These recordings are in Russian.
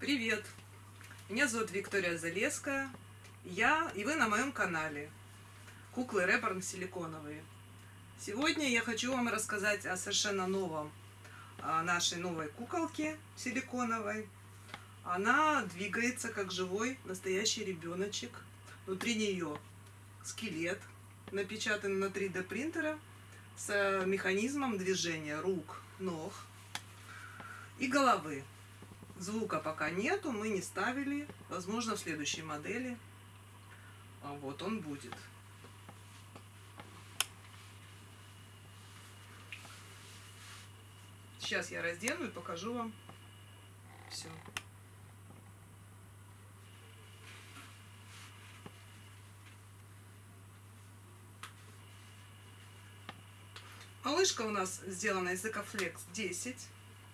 Привет! Меня зовут Виктория Залеская. Я и вы на моем канале Куклы Реборн силиконовые. Сегодня я хочу вам рассказать о совершенно новом о нашей новой куколке силиконовой. Она двигается как живой настоящий ребеночек. Внутри нее скелет, напечатанный на 3D принтера с механизмом движения рук, ног и головы. Звука пока нету, мы не ставили. Возможно, в следующей модели а вот он будет. Сейчас я раздену и покажу вам все. Малышка у нас сделана из Экофлекс 10,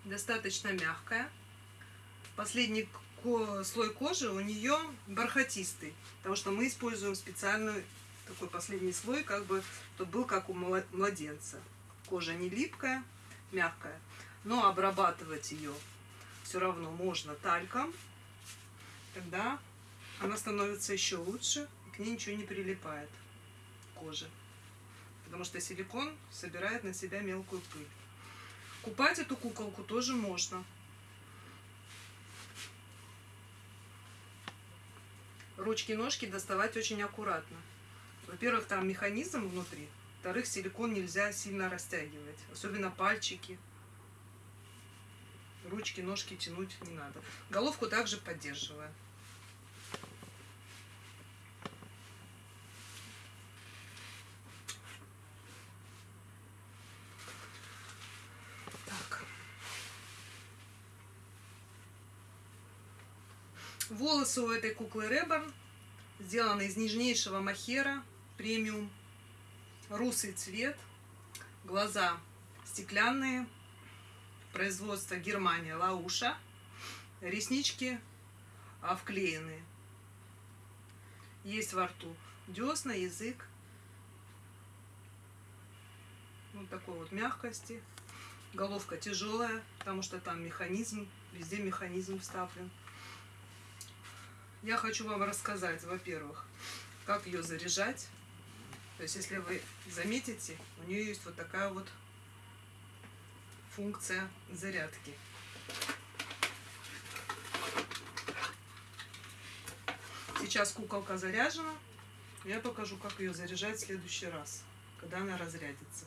достаточно мягкая. Последний слой кожи у нее бархатистый, потому что мы используем специальный такой последний слой, как бы, чтобы был как у младенца. Кожа не липкая, мягкая, но обрабатывать ее все равно можно тальком, тогда она становится еще лучше, к ней ничего не прилипает кожи потому что силикон собирает на себя мелкую пыль. Купать эту куколку тоже можно. Ручки-ножки доставать очень аккуратно. Во-первых, там механизм внутри. Во-вторых, силикон нельзя сильно растягивать. Особенно пальчики. Ручки, ножки тянуть не надо. Головку также поддерживаем. Волосы у этой куклы Реборн сделаны из нежнейшего махера премиум. Русый цвет, глаза стеклянные, производство Германия, Лауша, реснички а, вклеенные. Есть во рту десна, язык. Вот такой вот мягкости. Головка тяжелая, потому что там механизм, везде механизм вставлен. Я хочу вам рассказать, во-первых, как ее заряжать. То есть, если вы заметите, у нее есть вот такая вот функция зарядки. Сейчас куколка заряжена. Я покажу, как ее заряжать в следующий раз, когда она разрядится.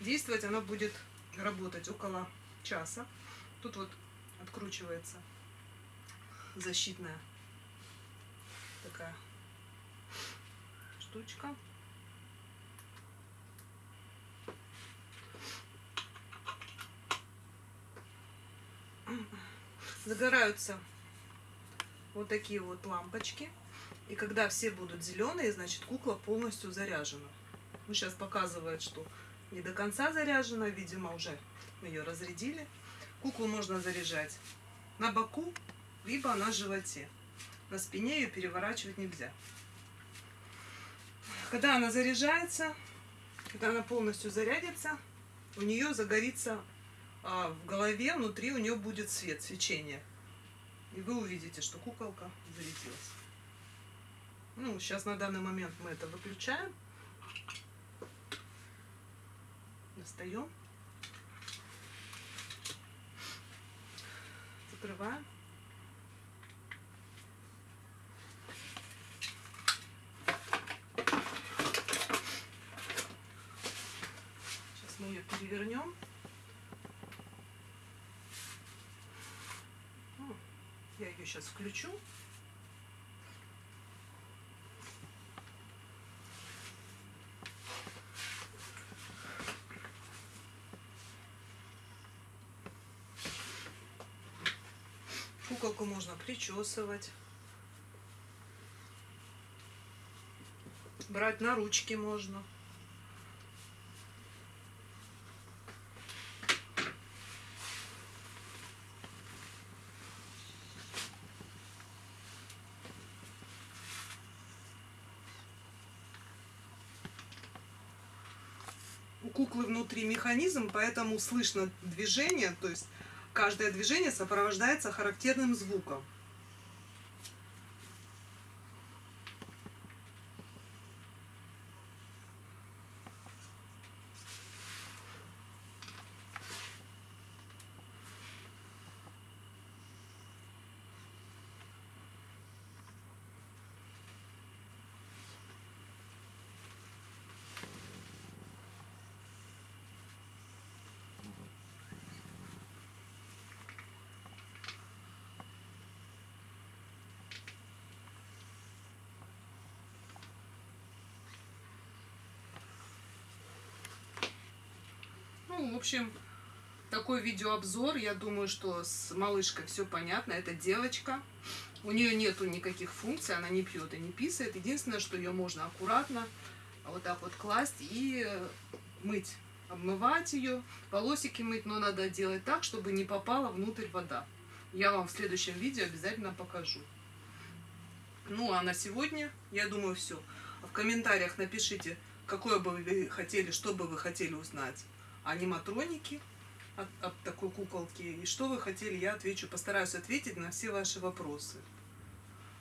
Действовать она будет работать около часа. Тут вот откручивается защитная такая штучка. Загораются вот такие вот лампочки. И когда все будут зеленые, значит кукла полностью заряжена. Ну, сейчас показывает, что не до конца заряжена. Видимо, уже ее разрядили. Куклу можно заряжать на боку, либо на животе на спине ее переворачивать нельзя. Когда она заряжается, когда она полностью зарядится, у нее загорится а, в голове, внутри у нее будет свет, свечение. И вы увидите, что куколка зарядилась. Ну, сейчас на данный момент мы это выключаем. Достаем. Закрываем. Перевернем. Я ее сейчас включу. Куколку можно причесывать. Брать на ручки можно. Куклы внутри механизм, поэтому слышно движение, то есть каждое движение сопровождается характерным звуком. Ну, в общем, такой видеообзор. Я думаю, что с малышкой все понятно. Это девочка. У нее нету никаких функций, она не пьет и не писает. Единственное, что ее можно аккуратно вот так вот класть и мыть, обмывать ее, волосики мыть, но надо делать так, чтобы не попала внутрь вода. Я вам в следующем видео обязательно покажу. Ну, а на сегодня, я думаю, все. В комментариях напишите, какое бы вы хотели, что бы вы хотели узнать аниматроники от, от такой куколки. И что вы хотели, я отвечу. Постараюсь ответить на все ваши вопросы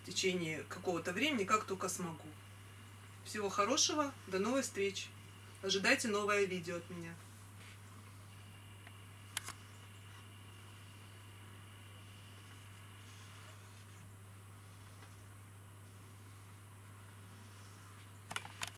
в течение какого-то времени, как только смогу. Всего хорошего, до новых встреч. Ожидайте новое видео от меня.